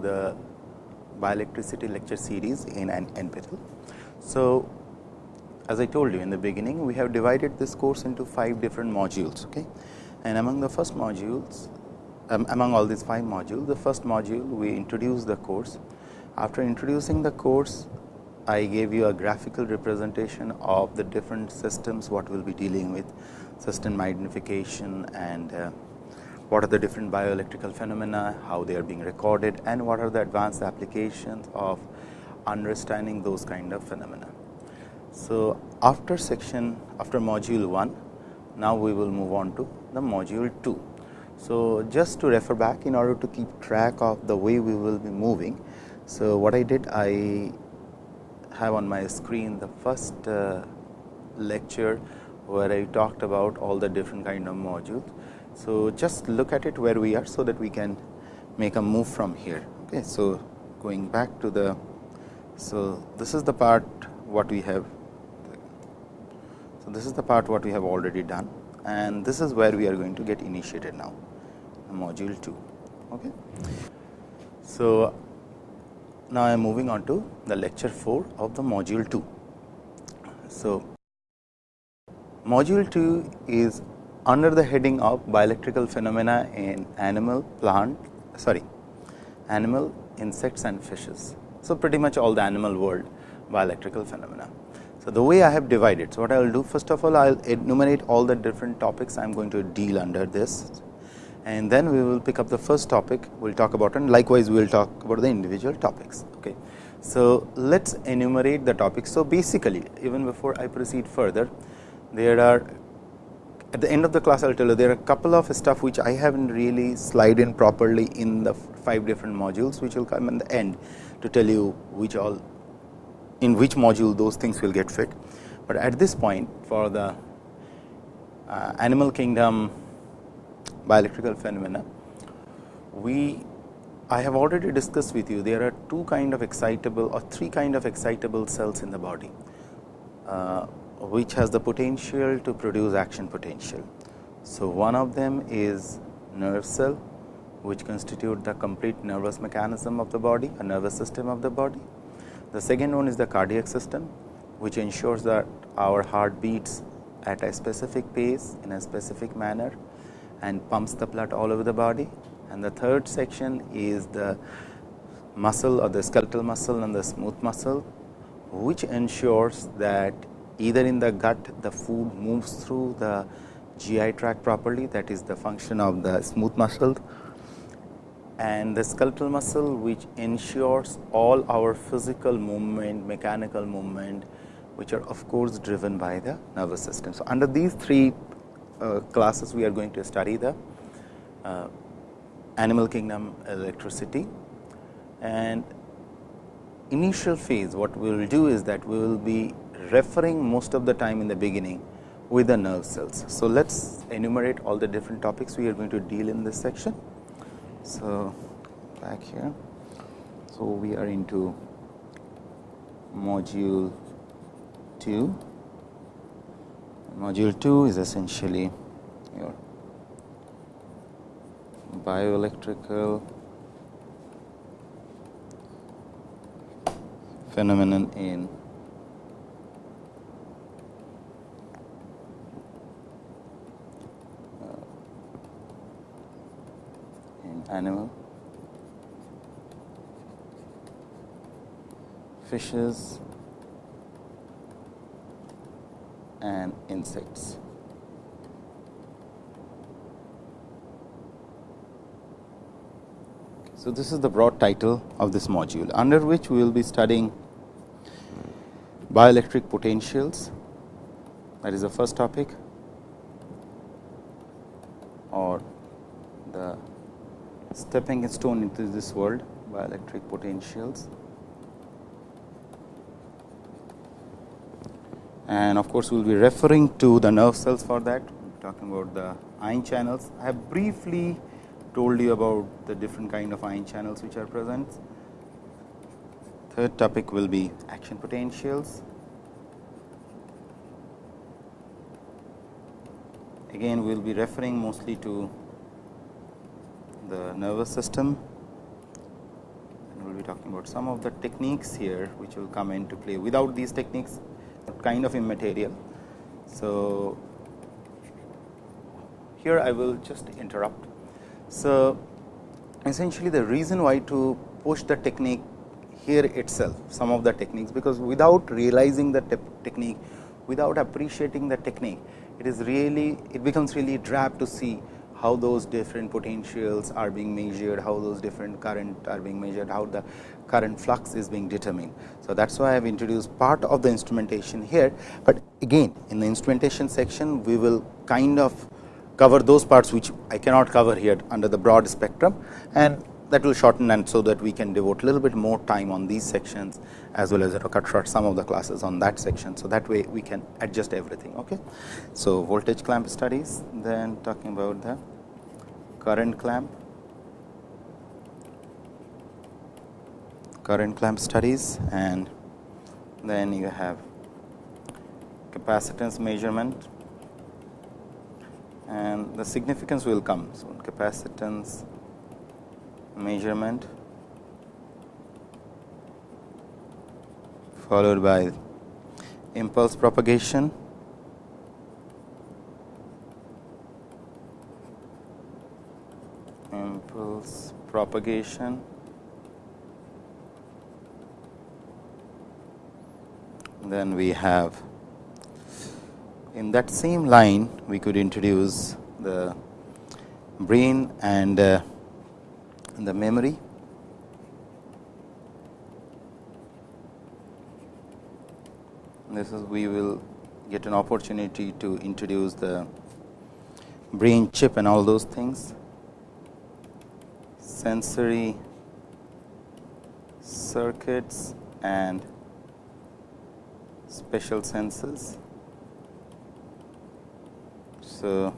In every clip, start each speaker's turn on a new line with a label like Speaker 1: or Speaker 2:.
Speaker 1: the bioelectricity lecture series in an NPTEL. So, as I told you in the beginning, we have divided this course into five different modules. Okay? And among the first modules, um, among all these five modules, the first module we introduced the course. After introducing the course, I gave you a graphical representation of the different systems what we will be dealing with system magnification and uh, what are the different bioelectrical phenomena, how they are being recorded and what are the advanced applications of understanding those kind of phenomena. So, after section after module 1, now we will move on to the module 2. So, just to refer back in order to keep track of the way we will be moving. So, what I did I have on my screen the first uh, lecture where I talked about all the different kind of modules. So, just look at it where we are, so that we can make a move from here. Okay. So, going back to the so this is the part what we have. So, this is the part what we have already done and this is where we are going to get initiated now module 2. Okay. So, now I am moving on to the lecture 4 of the module 2. So, module 2 is under the heading of bioelectrical phenomena in animal, plant, sorry, animal, insects and fishes. So, pretty much all the animal world bioelectrical phenomena. So, the way I have divided. So, what I will do first of all, I will enumerate all the different topics I am going to deal under this and then we will pick up the first topic we will talk about and likewise we will talk about the individual topics. Okay. So, let us enumerate the topics. So, basically even before I proceed further there are at the end of the class I will tell you there are a couple of stuff which I have not really slide in properly in the five different modules which will come in the end to tell you which all in which module those things will get fit. But at this point for the uh, animal kingdom bioelectrical phenomena. We I have already discussed with you there are two kind of excitable or three kind of excitable cells in the body, uh, which has the potential to produce action potential. So, one of them is nerve cell which constitute the complete nervous mechanism of the body, a nervous system of the body. The second one is the cardiac system, which ensures that our heart beats at a specific pace in a specific manner and pumps the blood all over the body. And the third section is the muscle or the skeletal muscle and the smooth muscle, which ensures that either in the gut the food moves through the GI tract properly that is the function of the smooth muscle and the skeletal muscle which ensures all our physical movement, mechanical movement which are of course driven by the nervous system. So, under these three uh, classes we are going to study the uh, animal kingdom electricity and initial phase what we will do is that we will be referring most of the time in the beginning with the nerve cells. So, let us enumerate all the different topics we are going to deal in this section. So, back here. So, we are into module 2 module 2 is essentially your bioelectrical phenomenon in animal. Fishes. And insects. So, this is the broad title of this module under which we will be studying bioelectric potentials. That is the first topic. Or the stepping stone into this world bioelectric potentials. and of course, we will be referring to the nerve cells for that talking about the ion channels. I have briefly told you about the different kind of ion channels which are present. Third topic will be action potentials. Again, we will be referring mostly to the nervous system and we will be talking about some of the techniques here which will come into play. Without these techniques kind of immaterial. So, here I will just interrupt. So, essentially the reason why to push the technique here itself some of the techniques, because without realizing the te technique without appreciating the technique it is really it becomes really drab to see how those different potentials are being measured, how those different current are being measured, how the current flux is being determined. So, that is why I have introduced part of the instrumentation here, but again in the instrumentation section we will kind of cover those parts which I cannot cover here under the broad spectrum and that will shorten and so that we can devote a little bit more time on these sections as well as you know, cut short some of the classes on that section. So, that way we can adjust everything. Okay. So, voltage clamp studies then talking about the current clamp, current clamp studies and then you have capacitance measurement and the significance will come. So, capacitance measurement followed by impulse propagation impulse propagation then we have in that same line we could introduce the brain and uh, the memory. This is we will get an opportunity to introduce the brain chip and all those things. Sensory circuits and special senses. So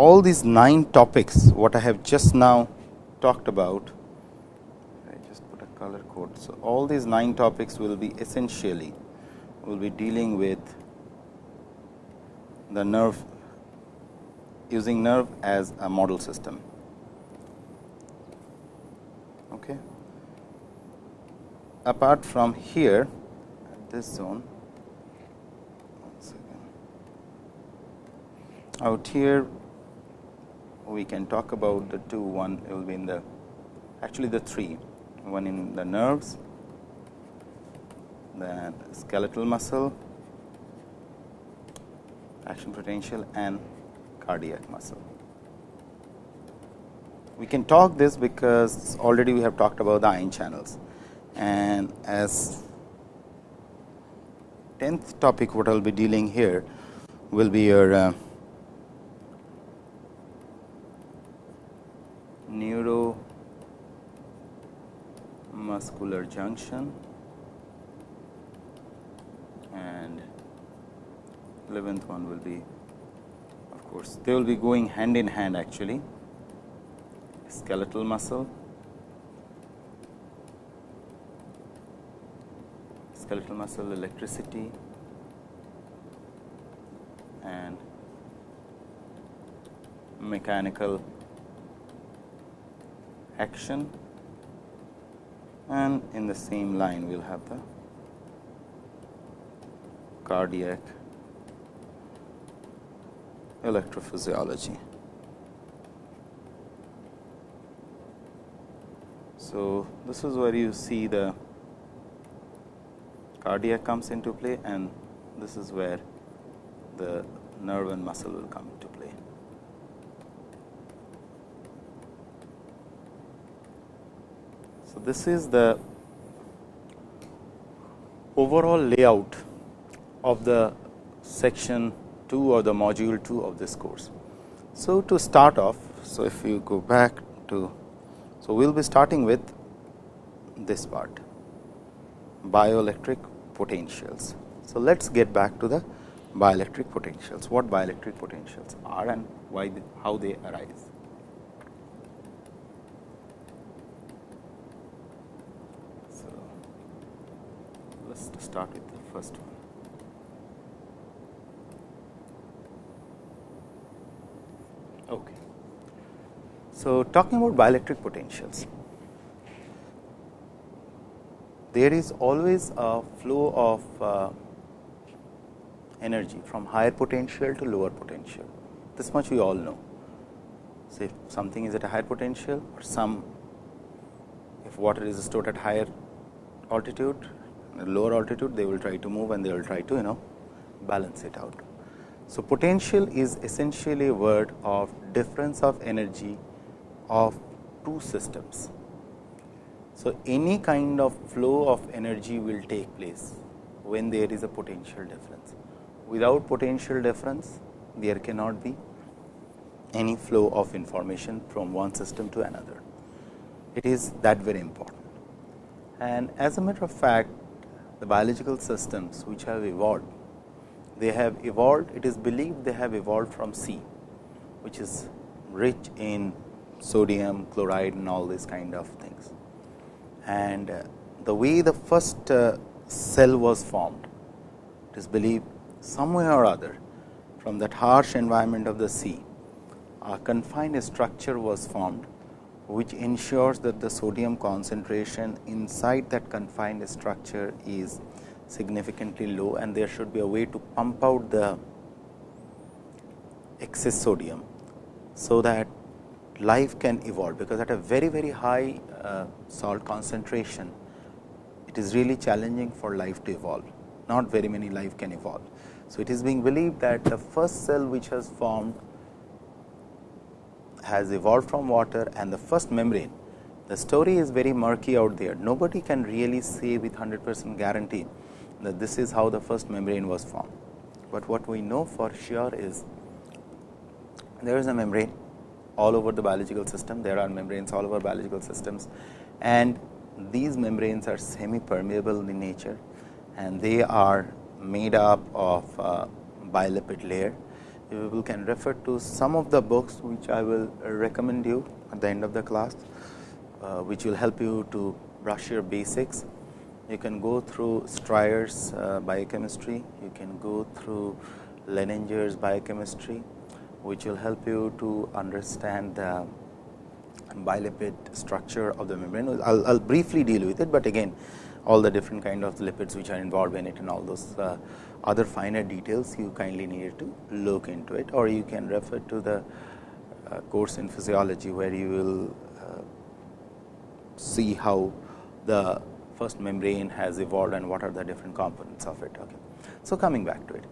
Speaker 1: all these nine topics what I have just now talked about I just put a color code. So, all these nine topics will be essentially will be dealing with the nerve using nerve as a model system. Okay. Apart from here this zone out here we can talk about the two one will be in the actually the three. One in the nerves then skeletal muscle action potential and cardiac muscle. We can talk this because already we have talked about the ion channels. And as 10th topic what I will be dealing here will be your uh, neuromuscular junction and 11th one will be of course they will be going hand in hand actually. Skeletal muscle skeletal muscle electricity and mechanical action and in the same line we will have the cardiac electrophysiology. So, this is where you see the cardiac comes into play and this is where the nerve and muscle will come into play. So, this is the overall layout of the section 2 or the module 2 of this course. So, to start off, so if you go back to, so we will be starting with this part bioelectric potentials. So, let us get back to the bioelectric potentials, what bioelectric potentials are and why how they arise. Start with the first one. Okay. So, talking about bioelectric potentials. there is always a flow of uh, energy from higher potential to lower potential. This much we all know. So, if something is at a higher potential or some if water is stored at higher altitude lower altitude they will try to move and they will try to you know balance it out. So, potential is essentially a word of difference of energy of two systems. So, any kind of flow of energy will take place when there is a potential difference. Without potential difference, there cannot be any flow of information from one system to another. It is that very important. And as a matter of fact, the biological systems which have evolved, they have evolved, it is believed they have evolved from sea, which is rich in sodium, chloride and all these kind of things. And uh, the way the first uh, cell was formed, it is believed somewhere or other from that harsh environment of the sea, a confined structure was formed, which ensures that the sodium concentration inside that confined structure is significantly low and there should be a way to pump out the excess sodium. So, that life can evolve, because at a very very high uh, salt concentration, it is really challenging for life to evolve, not very many life can evolve. So, it is being believed that the first cell which has formed has evolved from water and the first membrane. The story is very murky out there. Nobody can really say with 100 percent guarantee that this is how the first membrane was formed. But what we know for sure is there is a membrane all over the biological system. There are membranes all over biological systems and these membranes are semi permeable in nature and they are made up of uh, bilipid layer. You can refer to some of the books which I will recommend you at the end of the class, uh, which will help you to brush your basics. You can go through Stryer's uh, biochemistry, you can go through Lehninger's biochemistry, which will help you to understand the bilipid structure of the membrane. I will briefly deal with it, but again all the different kind of lipids which are involved in it and all those uh, other finer details you kindly need to look into it or you can refer to the uh, course in physiology where you will uh, see how the first membrane has evolved and what are the different components of it. Okay. So, coming back to it.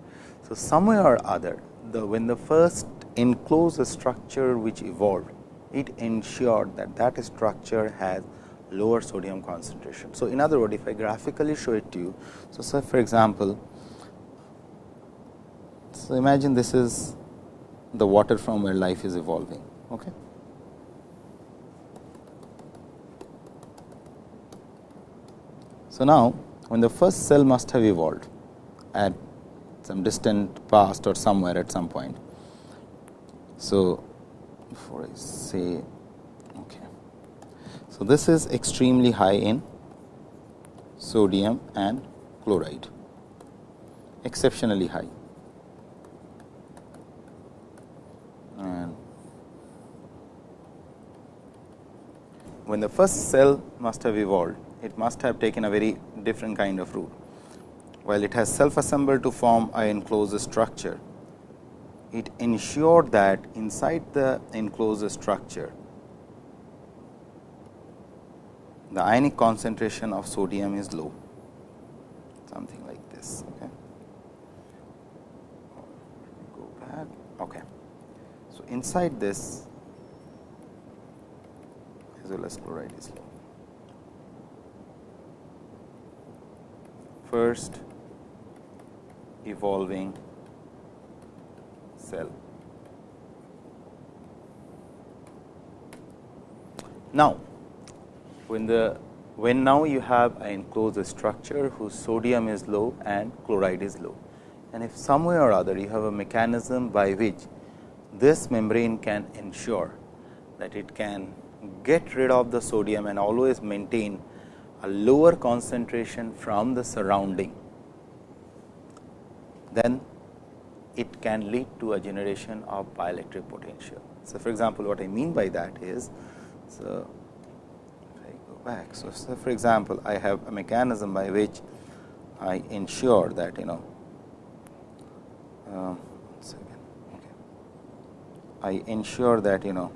Speaker 1: So, somewhere or other the when the first enclosed structure which evolved it ensured that that structure has lower sodium concentration. So, in other words if I graphically show it to you. So, say for example, so imagine this is the water from where life is evolving. Okay. So, now when the first cell must have evolved at some distant past or somewhere at some point. So, before I say okay. so, this is extremely high in sodium and chloride, exceptionally high. And when the first cell must have evolved, it must have taken a very different kind of route. While it has self assembled to form a enclosed structure, it ensured that inside the enclosed structure the ionic concentration of sodium is low something like this okay go back okay so inside this as well as chloride is low first evolving cell now when the when now you have an enclosed structure whose sodium is low and chloride is low. And if some way or other you have a mechanism by which this membrane can ensure that it can get rid of the sodium and always maintain a lower concentration from the surrounding, then it can lead to a generation of bioelectric potential. So, for example, what I mean by that is, so I go back. So, so, for example, I have a mechanism by which I ensure that you know uh. I ensure that you know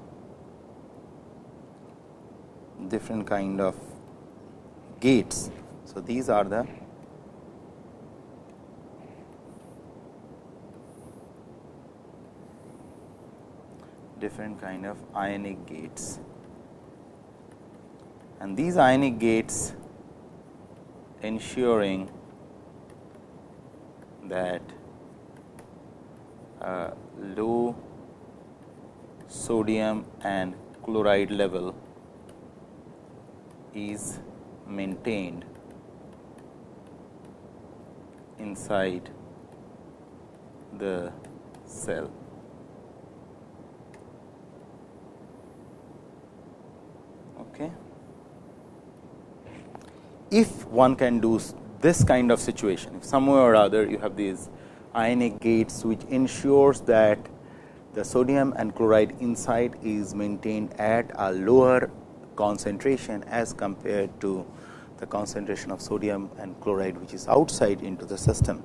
Speaker 1: different kind of gates. So, these are the different kind of ionic gates and these ionic gates ensuring that uh, low sodium and chloride level is maintained inside the cell. Okay. If one can do this kind of situation, if somewhere or other you have these ionic gates which ensures that the sodium and chloride inside is maintained at a lower concentration as compared to the concentration of sodium and chloride which is outside into the system,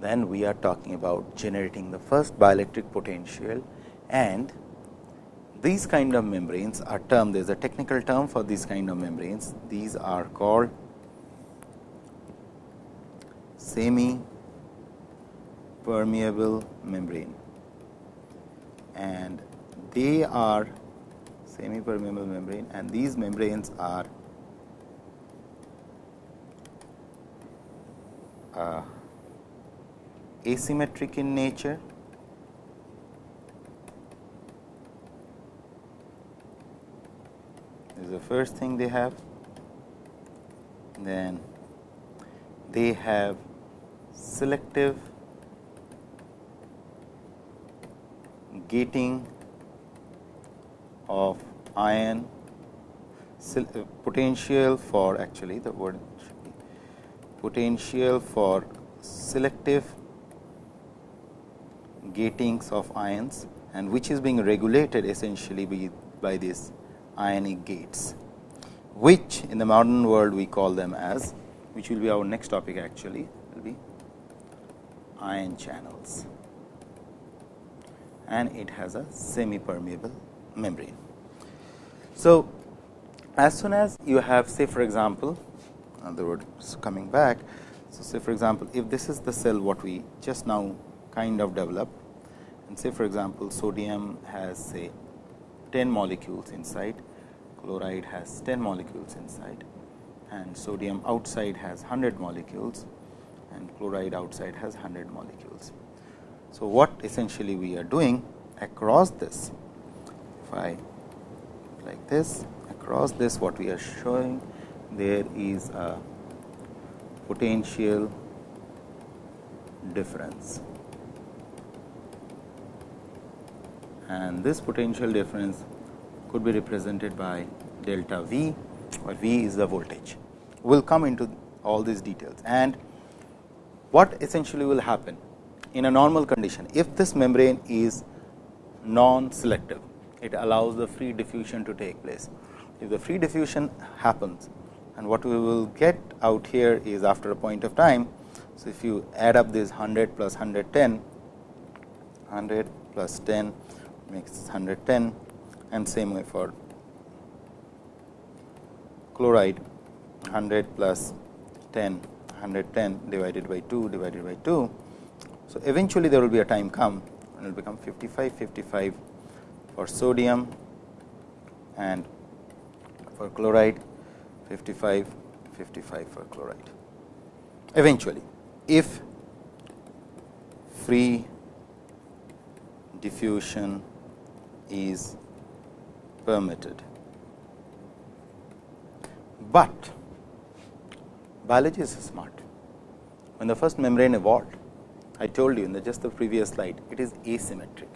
Speaker 1: then we are talking about generating the first bioelectric potential and these kind of membranes are termed there is a technical term for these kind of membranes. These are called semi permeable membrane and they are semi permeable membrane and these membranes are uh, asymmetric in nature. Is the first thing they have. Then they have selective gating of ion uh, potential for actually the word potential for selective gatings of ions and which is being regulated essentially by, by these ionic gates, which in the modern world we call them as which will be our next topic actually will be ion channels and it has a semi permeable membrane. So, as soon as you have say for example, the word coming back. So, say for example, if this is the cell what we just now kind of developed and say for example, sodium has say 10 molecules inside, chloride has 10 molecules inside and sodium outside has 100 molecules and chloride outside has 100 molecules. So, what essentially we are doing across this, if I like this across this what we are showing there is a potential difference. And this potential difference could be represented by delta V or V is the voltage. We will come into all these details. And what essentially will happen in a normal condition, if this membrane is non-selective, it allows the free diffusion to take place. If the free diffusion happens and what we will get out here is after a point of time. So, if you add up this 100 plus 110, 100 plus 10 makes 110 and same way for chloride 100 plus 10 110 divided by 2 divided by 2 so, eventually there will be a time come and it will become 55 55 for sodium and for chloride 55 55 for chloride. Eventually, if free diffusion is permitted, but biology is smart. When the first membrane evolved, I told you in the just the previous slide, it is asymmetric.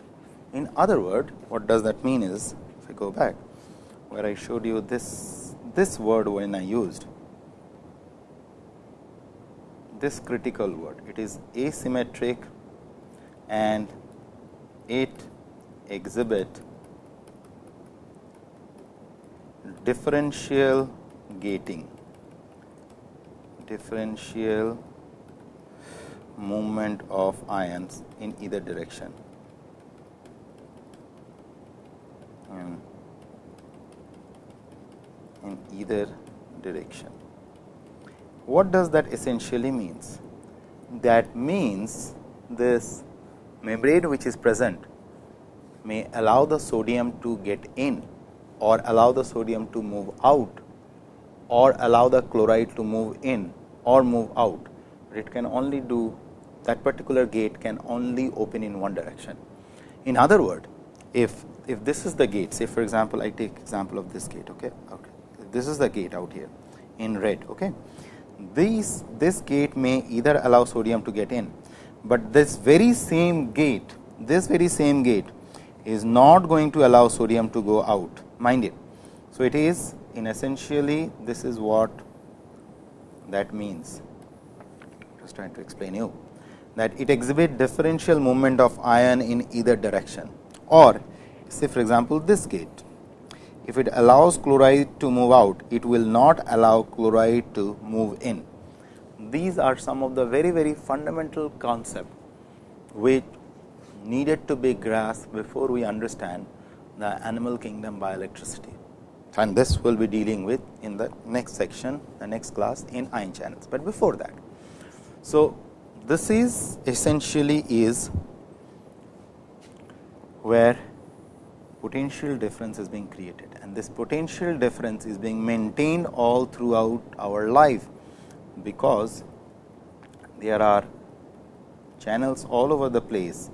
Speaker 1: In other word, what does that mean is, if I go back, where I showed you this, this word when I used, this critical word, it is asymmetric and it exhibit differential gating differential movement of ions in either direction. In, either direction. What does that essentially means? That means this membrane which is present may allow the sodium to get in or allow the sodium to move out or allow the chloride to move in or move out. It can only do that particular gate can only open in one direction. In other word, if if this is the gate, say for example, I take example of this gate. Okay, okay. This is the gate out here in red. Okay, these this gate may either allow sodium to get in, but this very same gate, this very same gate is not going to allow sodium to go out. Mind it. So it is in essentially this is what that means. Just trying to explain you that it exhibit differential movement of ion in either direction or say for example, this gate. If it allows chloride to move out, it will not allow chloride to move in. These are some of the very very fundamental concept which needed to be grasped before we understand the animal kingdom bioelectricity and this we will be dealing with in the next section the next class in ion channels, but before that. So, this is essentially is where potential difference is being created and this potential difference is being maintained all throughout our life, because there are channels all over the place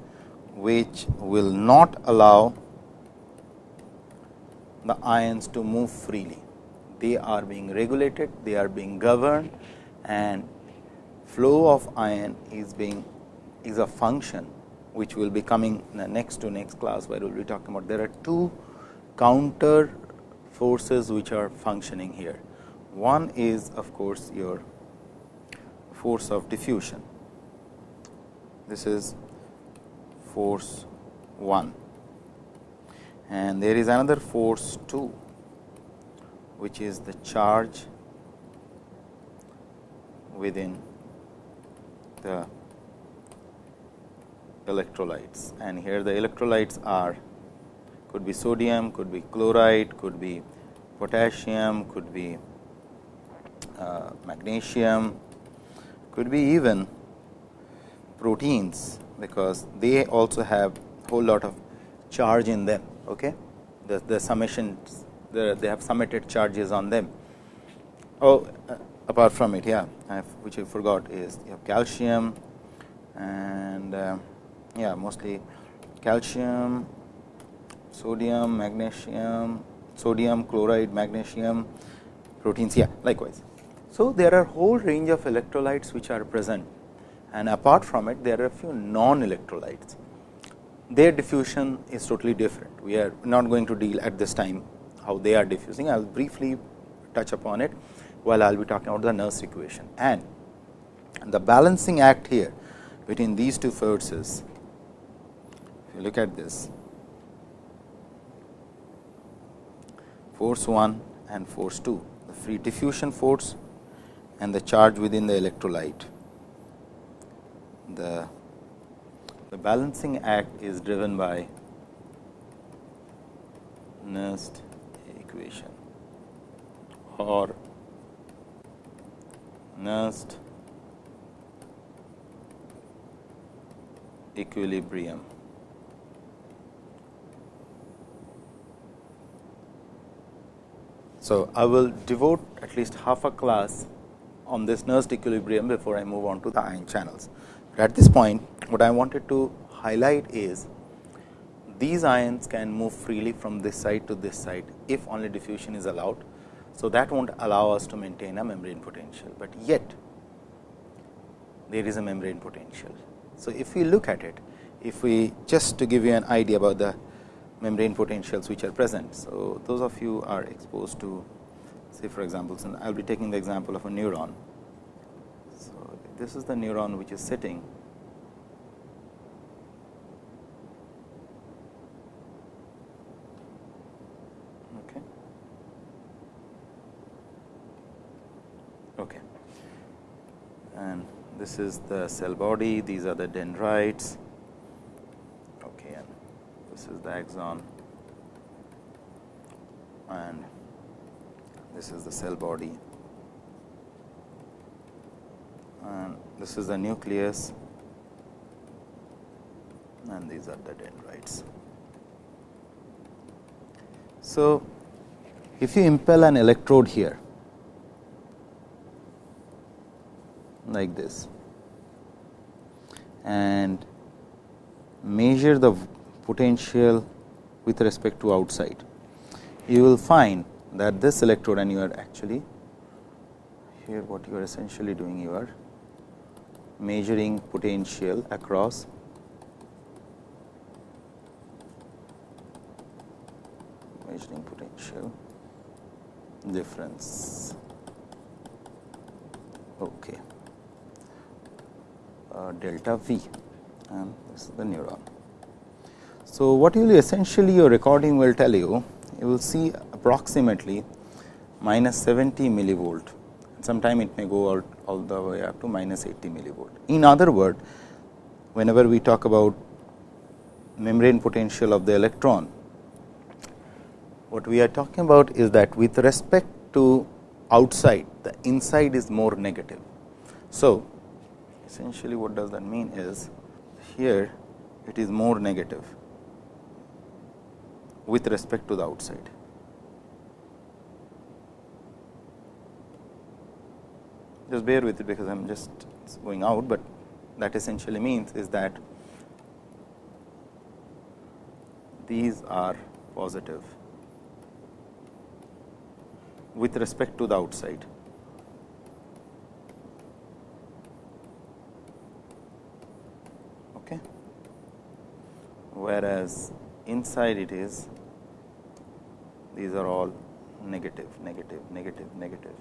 Speaker 1: which will not allow the ions to move freely. They are being regulated, they are being governed and flow of ion is being is a function which will be coming next to next class where we will be talking about. There are two counter forces which are functioning here. One is of course, your force of diffusion. This is force 1 and there is another force 2 which is the charge within the electrolytes. And here the electrolytes are could be sodium, could be chloride, could be potassium, could be uh, magnesium, could be even proteins, because they also have whole lot of charge in them okay? The, the summations the, they have summated charges on them. Oh uh, apart from it yeah which I forgot is you have calcium and uh, yeah mostly calcium sodium magnesium sodium chloride magnesium proteins yeah likewise so there are a whole range of electrolytes which are present and apart from it there are a few non electrolytes their diffusion is totally different. We are not going to deal at this time how they are diffusing. I will briefly touch upon it while I will be talking about the Nernst equation. And the balancing act here between these two forces, if you look at this, force 1 and force 2, the free diffusion force and the charge within the electrolyte. The the balancing act is driven by Nernst equation or Nernst equilibrium. So, I will devote at least half a class on this Nernst equilibrium before I move on to the ion channels. At this point, what I wanted to highlight is these ions can move freely from this side to this side if only diffusion is allowed. So, that will not allow us to maintain a membrane potential, but yet there is a membrane potential. So, if we look at it, if we just to give you an idea about the membrane potentials which are present. So, those of you are exposed to say for example, I will be taking the example of a neuron So, this is the neuron which is sitting okay. Okay. And this is the cell body, these are the dendrites. Okay, and this is the axon, and this is the cell body, and this is the nucleus, and these are the dendrites. So, if you impel an electrode here like this and measure the potential with respect to outside, you will find that this electrode and you are actually here what you are essentially doing you are measuring potential across measuring potential difference. Okay. Uh, delta V and this is the neuron. So, what you will essentially your recording will tell you, you will see approximately minus 70 millivolt, sometime it may go out all the way up to minus 80 millivolt. In other word, whenever we talk about membrane potential of the electron, what we are talking about is that with respect to outside, the inside is more negative. So, essentially what does that mean is here it is more negative with respect to the outside. Just bear with it because I am just going out, but that essentially means is that these are positive with respect to the outside. Okay. Whereas, inside it is these are all negative, negative, negative, negative.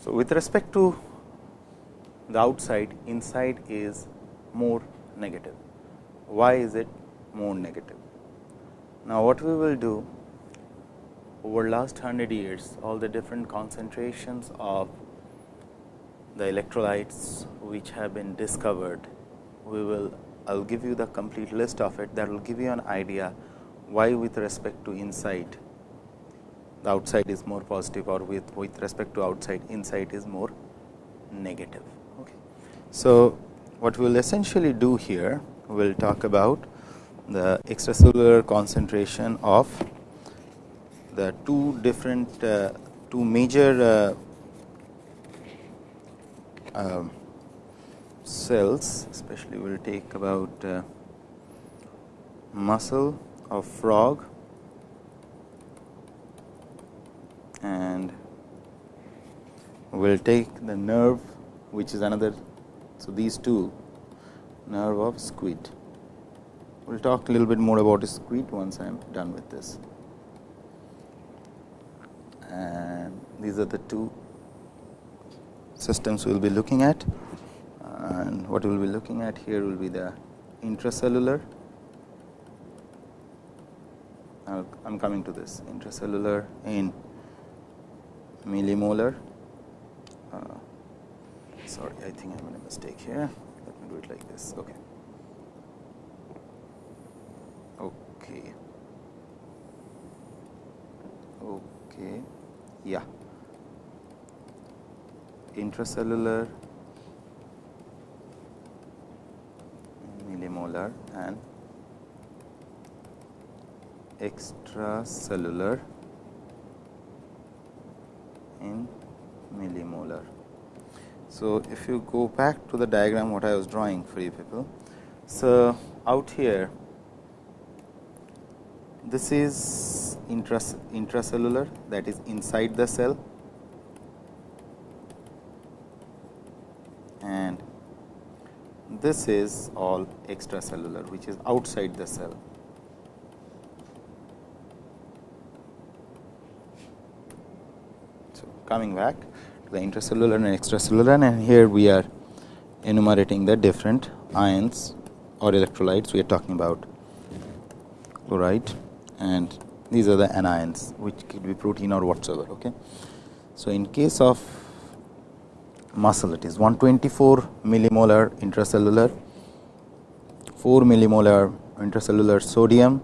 Speaker 1: So, with respect to the outside, inside is more negative. Why is it more negative? Now, what we will do over last 100 years, all the different concentrations of the electrolytes which have been discovered, we will I will give you the complete list of it that will give you an idea why with respect to inside the outside is more positive or with, with respect to outside inside is more negative. Okay. So, what we will essentially do here we will talk about the extracellular concentration of the two different uh, two major uh, cells especially we will take about uh, muscle of frog and we will take the nerve which is another. So, these two nerve of squid we will talk a little bit more about squid once I am done with this. And these are the two systems we will be looking at. And what we will be looking at here will be the intracellular. I am coming to this. Intracellular in millimolar. Uh, sorry I think I made a mistake here. Let me do it like this. Okay. Okay. Okay. Yeah intracellular millimolar and extracellular in millimolar. So, if you go back to the diagram what I was drawing for you people. So, out here this is intracellular that is inside the cell and this is all extracellular which is outside the cell. So, coming back to the intracellular and extracellular and here we are enumerating the different ions or electrolytes we are talking about chloride and these are the anions which could be protein or whatsoever. Okay. So, in case of muscle. It is 124 millimolar intracellular, 4 millimolar intracellular sodium,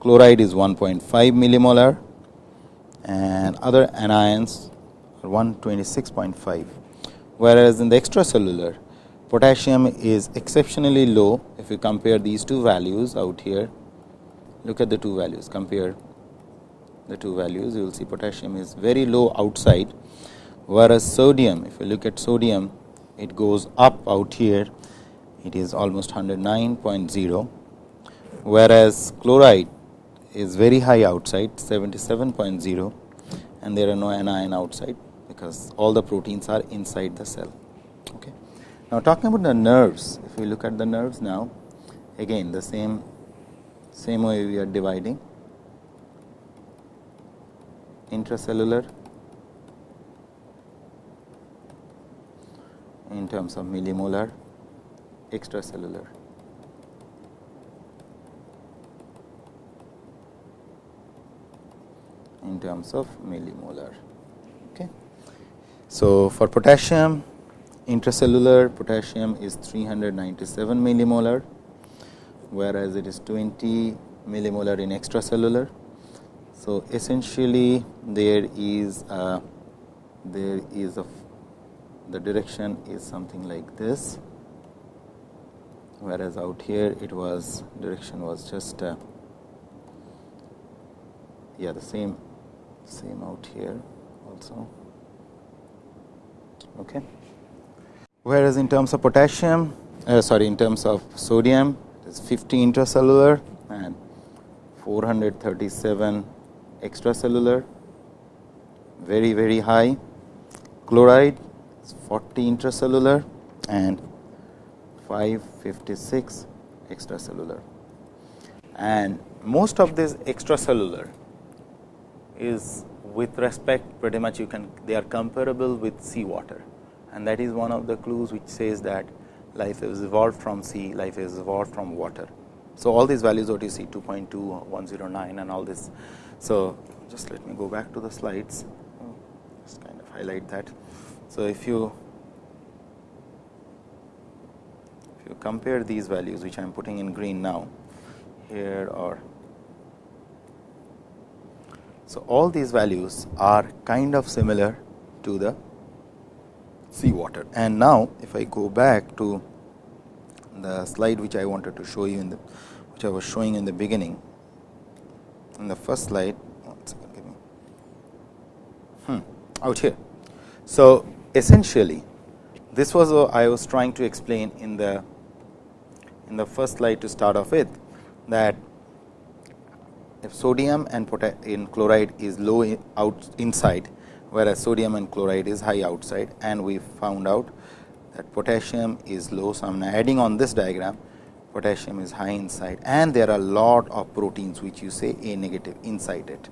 Speaker 1: chloride is 1.5 millimolar and other anions are 126.5, whereas in the extracellular potassium is exceptionally low. If you compare these two values out here. Look at the two values, compare the two values, you will see potassium is very low outside, whereas sodium, if you look at sodium, it goes up out here, it is almost 109.0, whereas chloride is very high outside 77.0 and there are no anion outside because all the proteins are inside the cell. Okay. Now, talking about the nerves, if we look at the nerves now, again the same same way we are dividing intracellular in terms of millimolar, extracellular. in terms of millimolar. Okay. So, for potassium intracellular potassium is 397 millimolar, whereas it is 20 millimolar in extracellular. So, essentially there is a, there is a the direction is something like this, whereas out here it was direction was just uh, yeah the same same out here also. Okay. Whereas in terms of potassium uh, sorry in terms of sodium it is 50 intracellular and 437 extracellular. Very very high. Chloride is 40 intracellular and 556 extracellular and most of this extracellular is with respect pretty much you can they are comparable with seawater and that is one of the clues which says that life is evolved from sea, life is evolved from water. So, all these values what you see 2.2, 109 and all this. So, just let me go back to the slides, just kind of highlight that. So, if you if you compare these values which I am putting in green now here or so all these values are kind of similar to the sea water. And now, if I go back to the slide which I wanted to show you in the which I was showing in the beginning in the first slide give me hmm, out here. So, essentially this was what I was trying to explain in the in the first slide to start off with that if sodium and in chloride is low out inside whereas sodium and chloride is high outside and we found out that potassium is low. So, I am adding on this diagram potassium is high inside and there are a lot of proteins which you say A negative inside it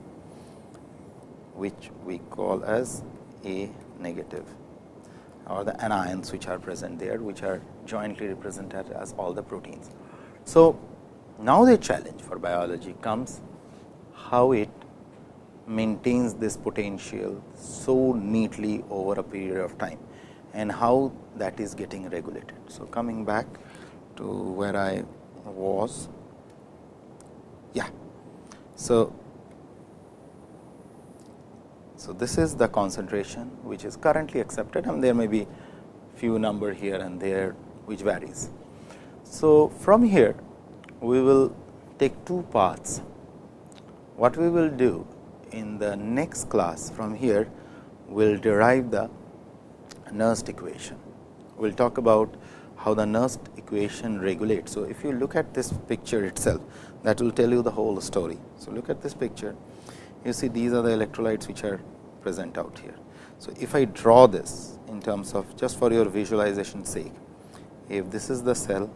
Speaker 1: which we call as A negative or the anions which are present there which are jointly represented as all the proteins. So, now the challenge for biology comes how it maintains this potential so neatly over a period of time and how that is getting regulated. So, coming back to where I was, yeah. So, so this is the concentration which is currently accepted and there may be few number here and there which varies. So, from here we will take two paths. What we will do in the next class from here we will derive the Nernst equation. We will talk about how the Nernst equation regulates. So, if you look at this picture itself that will tell you the whole story. So, look at this picture you see these are the electrolytes which are present out here. So, if I draw this in terms of just for your visualization sake, if this is the cell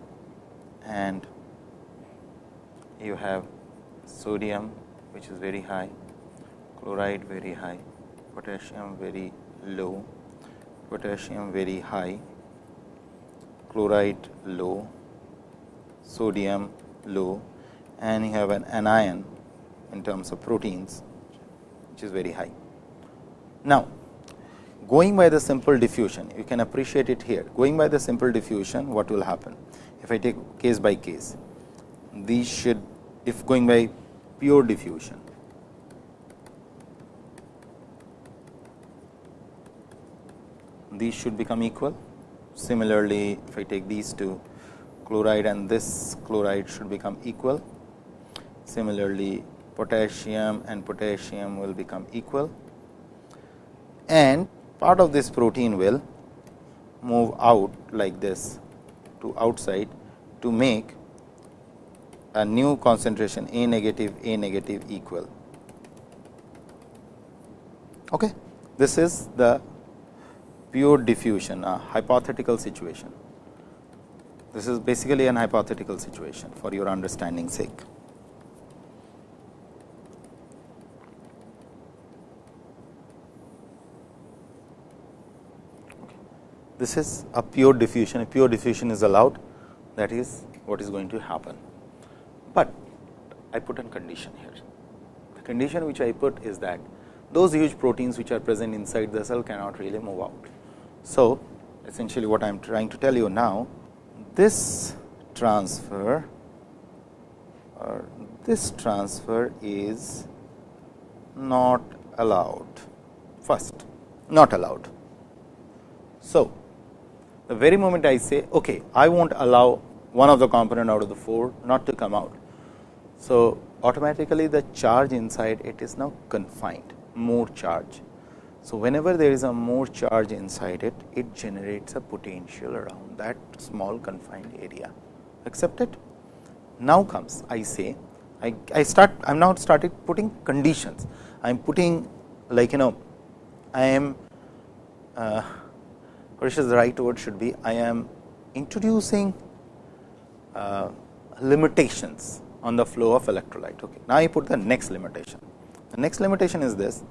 Speaker 1: and you have sodium which is very high chloride very high, potassium very low, potassium very high, chloride low, sodium low and you have an anion in terms of proteins which is very high. Now, going by the simple diffusion you can appreciate it here. Going by the simple diffusion what will happen? If I take case by case these should if going by pure diffusion these should become equal. Similarly if I take these two chloride and this chloride should become equal. Similarly potassium and potassium will become equal and part of this protein will move out like this to outside to make a new concentration A negative A negative equal. Okay. This is the pure diffusion a hypothetical situation. This is basically an hypothetical situation for your understanding sake. This is a pure diffusion, a pure diffusion is allowed that is what is going to happen. But I put a condition here. The condition which I put is that those huge proteins which are present inside the cell cannot really move out. So, essentially what I am trying to tell you now, this transfer or this transfer is not allowed first not allowed. So, the very moment I say, okay, I won't allow one of the component out of the 4 not to come out. So, automatically the charge inside it is now confined, more charge. So, whenever there is a more charge inside it, it generates a potential around that small confined area. Accepted? Now comes, I say, I, I start, I am now started putting conditions. I am putting like, you know, I am uh, which is the right word should be I am introducing uh, limitations on the flow of electrolyte. Okay. Now, I put the next limitation. The next limitation is this,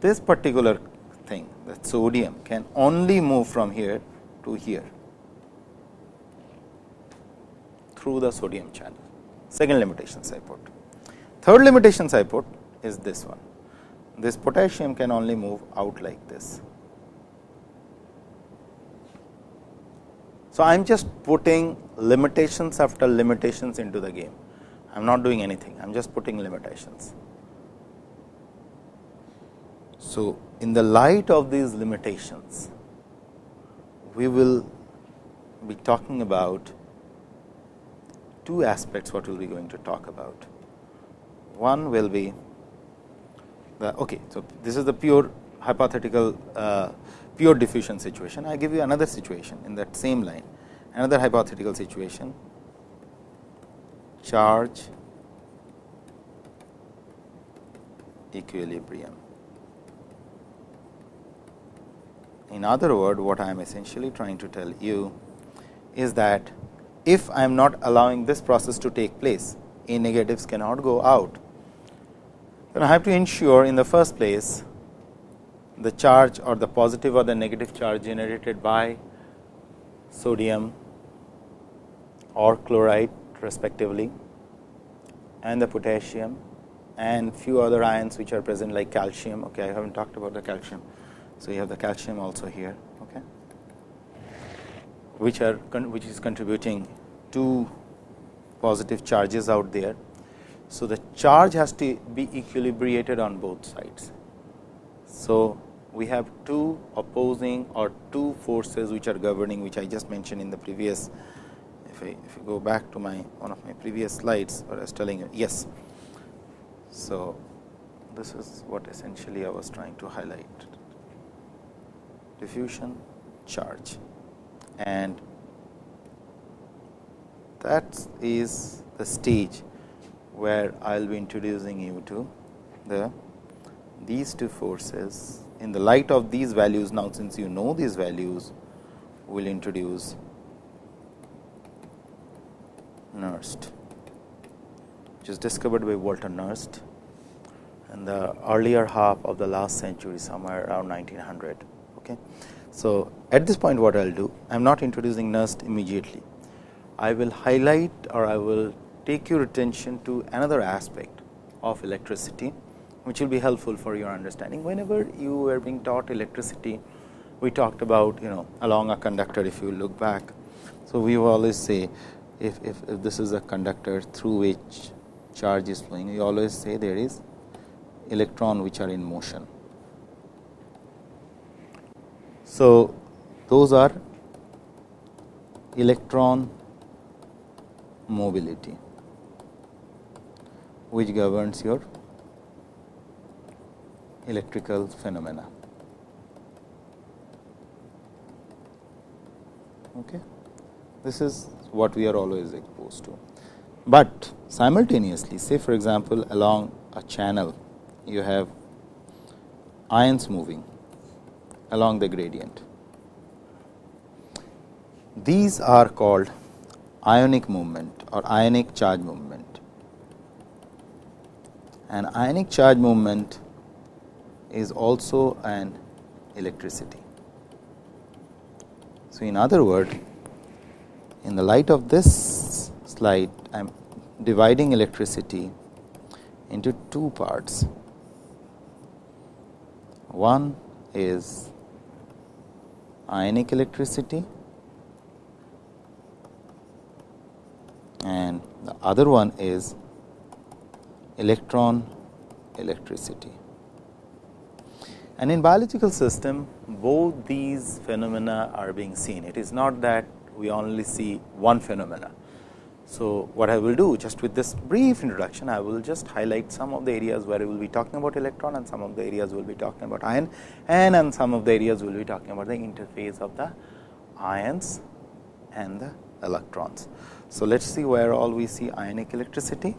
Speaker 1: this particular thing the sodium can only move from here to here through the sodium channel. Second limitations I put. Third limitations I put is this one. This potassium can only move out like this. So, I am just putting limitations after limitations into the game. I am not doing anything, I am just putting limitations. So, in the light of these limitations, we will be talking about two aspects what we will be going to talk about. One will be the okay. So, this is the pure hypothetical uh, pure diffusion situation. I give you another situation in that same line, another hypothetical situation, charge equilibrium. In other word, what I am essentially trying to tell you is that if I am not allowing this process to take place, A negatives cannot go out. Then I have to ensure in the first place the charge or the positive or the negative charge generated by sodium or chloride respectively and the potassium and few other ions which are present like calcium. Okay, I have not talked about the calcium. So, you have the calcium also here, okay, which are which is contributing two positive charges out there. So, the charge has to be equilibrated on both sides. So, we have two opposing or two forces which are governing which I just mentioned in the previous if I if you go back to my one of my previous slides what I was telling you yes. So, this is what essentially I was trying to highlight diffusion charge and that is the stage where I will be introducing you to the these two forces in the light of these values now since you know these values we will introduce Nernst which is discovered by Walter Nernst in the earlier half of the last century somewhere around 1900. Okay. So, at this point what I will do I am not introducing Nernst immediately. I will highlight or I will take your attention to another aspect of electricity, which will be helpful for your understanding. Whenever you were being taught electricity, we talked about you know along a conductor if you look back. So, we always say if, if, if this is a conductor through which charge is flowing, we always say there is electron which are in motion. So, those are electron mobility which governs your electrical phenomena. Okay. This is what we are always exposed to. But simultaneously say for example, along a channel you have ions moving along the gradient. These are called ionic movement or ionic charge movement. An ionic charge movement is also an electricity. So, in other words, in the light of this slide, I am dividing electricity into two parts. One is ionic electricity and the other one is electron electricity. And in biological system, both these phenomena are being seen. It is not that we only see one phenomena. So, what I will do just with this brief introduction, I will just highlight some of the areas where we will be talking about electron and some of the areas we will be talking about ion and and some of the areas we will be talking about the interface of the ions and the electrons. So, let us see where all we see ionic electricity,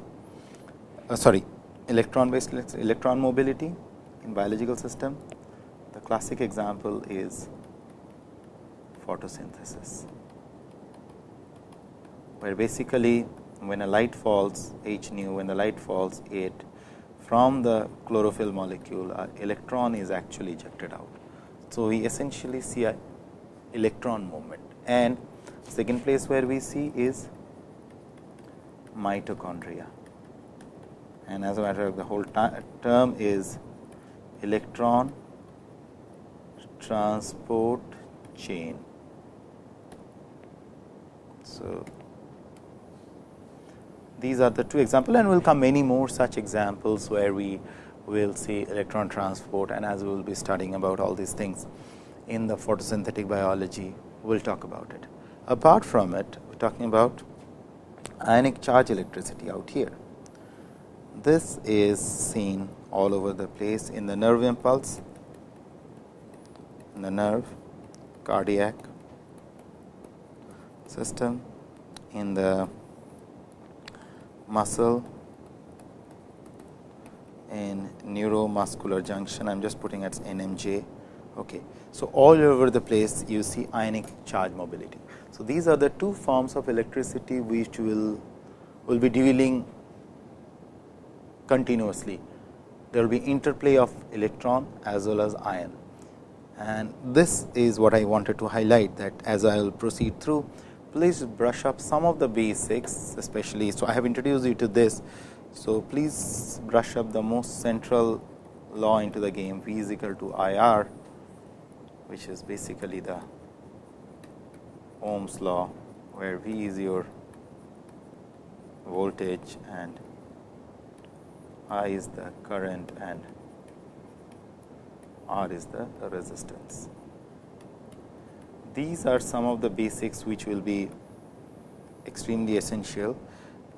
Speaker 1: uh, sorry electron based electron mobility in biological system. The classic example is photosynthesis, where basically when a light falls H nu, when the light falls it from the chlorophyll molecule, a electron is actually ejected out. So, we essentially see a electron movement and second place where we see is mitochondria. And as a matter of the whole term is electron transport chain. So, these are the two examples and we will come many more such examples where we will see electron transport and as we will be studying about all these things in the photosynthetic biology, we will talk about it. Apart from it, we are talking about ionic charge electricity out here. This is seen all over the place in the nerve impulse, in the nerve, cardiac system, in the muscle, in neuromuscular junction. I am just putting as NMJ. Okay. So, all over the place you see ionic charge mobility. So, these are the two forms of electricity which will will be dealing continuously. There will be interplay of electron as well as ion and this is what I wanted to highlight that as I will proceed through please brush up some of the basics especially. So, I have introduced you to this. So, please brush up the most central law into the game V is equal to I R which is basically the Ohm's law where V is your voltage and I is the current and R is the resistance. These are some of the basics which will be extremely essential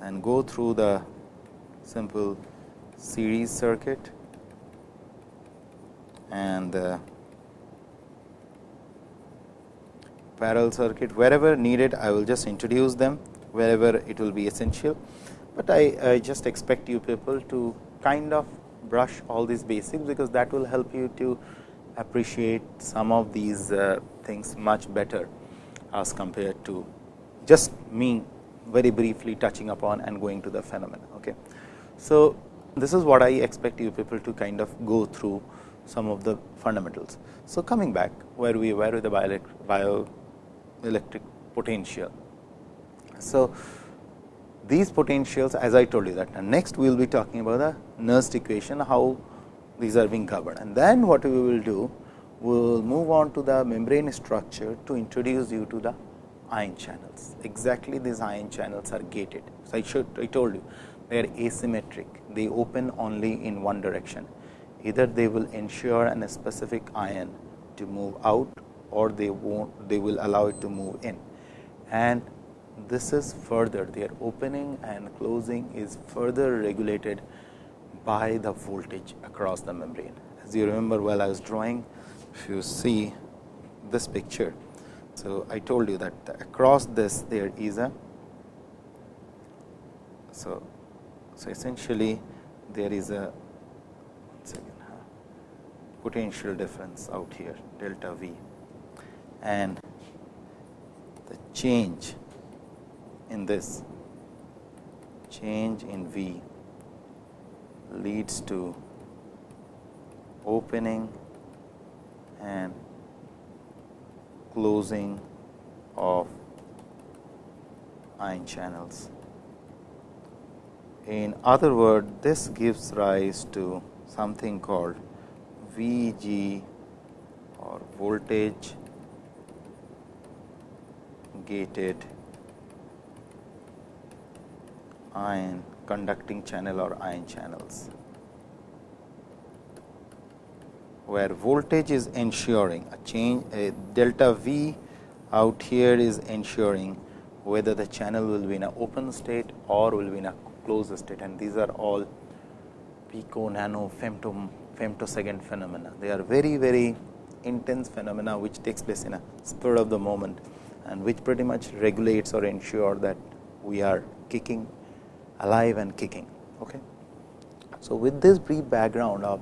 Speaker 1: and go through the simple series circuit and the parallel circuit wherever needed I will just introduce them wherever it will be essential, but I, I just expect you people to kind of brush all these basics because that will help you to appreciate some of these uh, things much better as compared to just me very briefly touching upon and going to the phenomena. Okay. So, this is what I expect you people to kind of go through some of the fundamentals. So, coming back where we were with the bioelectric potential. So, these potentials as I told you that and next we will be talking about the Nernst equation how these are being governed and then what we will do we will move on to the membrane structure to introduce you to the ion channels. Exactly these ion channels are gated. So, I should I told you they are asymmetric they open only in one direction either they will ensure an specific ion to move out or they won't they will allow it to move in and this is further their opening and closing is further regulated by the voltage across the membrane. As you remember while I was drawing, if you see this picture. So, I told you that across this there is a so, so essentially there is a second, potential difference out here delta V and the change in this change in V leads to opening and closing of ion channels. In other words, this gives rise to something called VG or voltage gated ion conducting channel or ion channels, where voltage is ensuring a change a delta V out here is ensuring whether the channel will be in an open state or will be in a closed state and these are all pico nano femto femtosecond phenomena. They are very very intense phenomena which takes place in a spur of the moment and which pretty much regulates or ensure that we are kicking alive and kicking. Okay. So, with this brief background of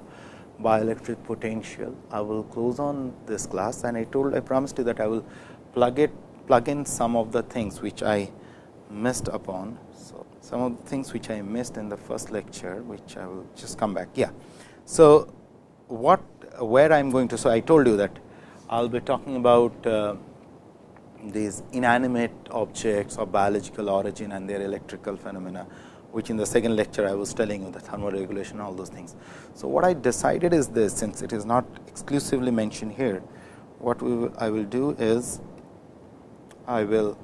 Speaker 1: bioelectric potential, I will close on this class and I told I promised you that I will plug it plug in some of the things which I missed upon. So, some of the things which I missed in the first lecture which I will just come back. Yeah. So, what where I am going to. So, I told you that I will be talking about uh, these inanimate objects of biological origin and their electrical phenomena which in the second lecture I was telling you the thermoregulation all those things. So, what I decided is this since it is not exclusively mentioned here, what we will, I will do is I will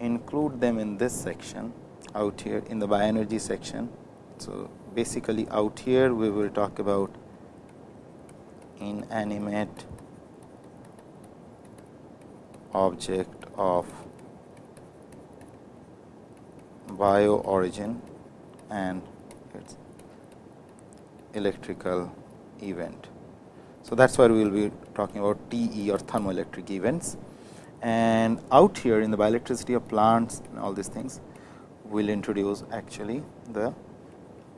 Speaker 1: include them in this section out here in the bioenergy section. So, basically out here we will talk about inanimate object of bio origin and its electrical event. So, that is where we will be talking about TE or thermoelectric events and out here in the bioelectricity of plants and all these things we will introduce actually the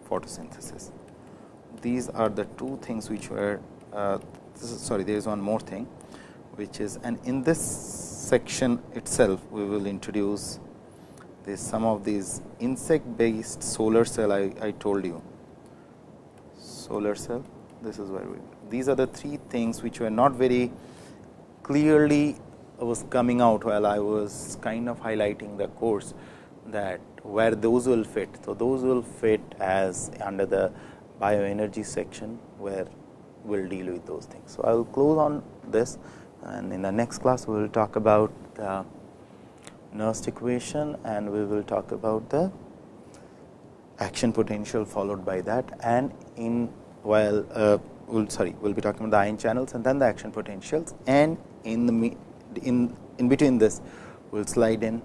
Speaker 1: photosynthesis. These are the two things which were uh, sorry there is one more thing which is and in this section itself we will introduce this some of these insect based solar cell I, I told you solar cell this is where we these are the three things which were not very clearly was coming out while I was kind of highlighting the course that where those will fit. So, those will fit as under the bioenergy section where we will deal with those things. So, I will close on this and in the next class we will talk about the Nernst equation and we will talk about the action potential followed by that. And in while uh, we'll sorry we'll be talking about the ion channels and then the action potentials. And in the in in between this we'll slide in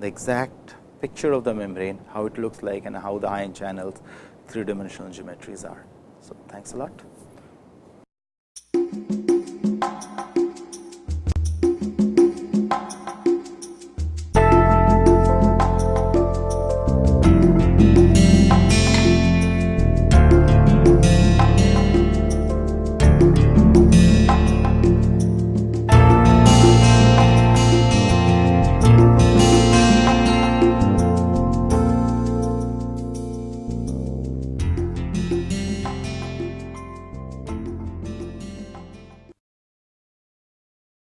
Speaker 1: the exact picture of the membrane how it looks like and how the ion channels three dimensional geometries are. So thanks a lot